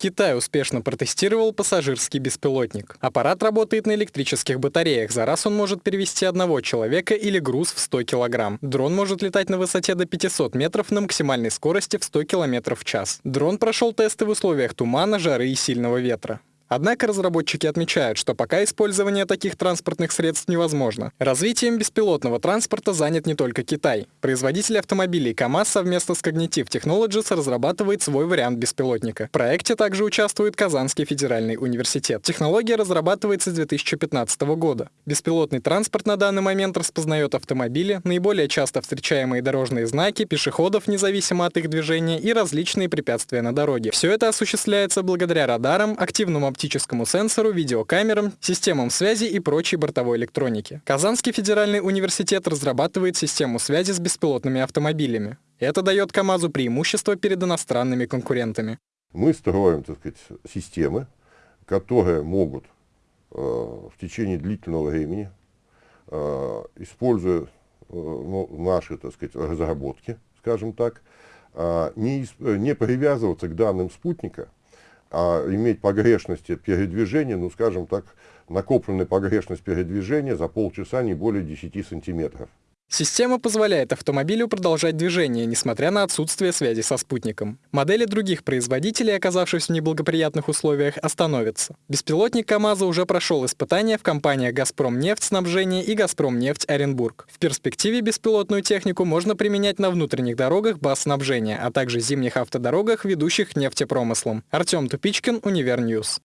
Китай успешно протестировал пассажирский беспилотник. Аппарат работает на электрических батареях. За раз он может перевести одного человека или груз в 100 килограмм. Дрон может летать на высоте до 500 метров на максимальной скорости в 100 километров в час. Дрон прошел тесты в условиях тумана, жары и сильного ветра. Однако разработчики отмечают, что пока использование таких транспортных средств невозможно. Развитием беспилотного транспорта занят не только Китай. Производитель автомобилей КАМАЗ совместно с Cognitive Technologies разрабатывает свой вариант беспилотника. В проекте также участвует Казанский федеральный университет. Технология разрабатывается с 2015 года. Беспилотный транспорт на данный момент распознает автомобили, наиболее часто встречаемые дорожные знаки, пешеходов, независимо от их движения, и различные препятствия на дороге. Все это осуществляется благодаря радарам, активному оптическому сенсору, видеокамерам, системам связи и прочей бортовой электронике. Казанский федеральный университет разрабатывает систему связи с беспилотными автомобилями. Это дает КАМАЗу преимущество перед иностранными конкурентами. Мы строим так сказать, системы, которые могут э, в течение длительного времени, э, используя э, ну, наши так сказать, разработки, скажем так, э, не, не привязываться к данным спутника, а иметь погрешности передвижения, ну скажем так, накопленная погрешность передвижения за полчаса не более 10 сантиметров. Система позволяет автомобилю продолжать движение, несмотря на отсутствие связи со спутником. Модели других производителей, оказавшись в неблагоприятных условиях, остановятся. Беспилотник КАМАЗа уже прошел испытания в компаниях «Газпром нефть» снабжение и «Газпром нефть» Оренбург. В перспективе беспилотную технику можно применять на внутренних дорогах баз снабжения, а также зимних автодорогах, ведущих к нефтепромыслам. Артем Тупичкин, Универ News.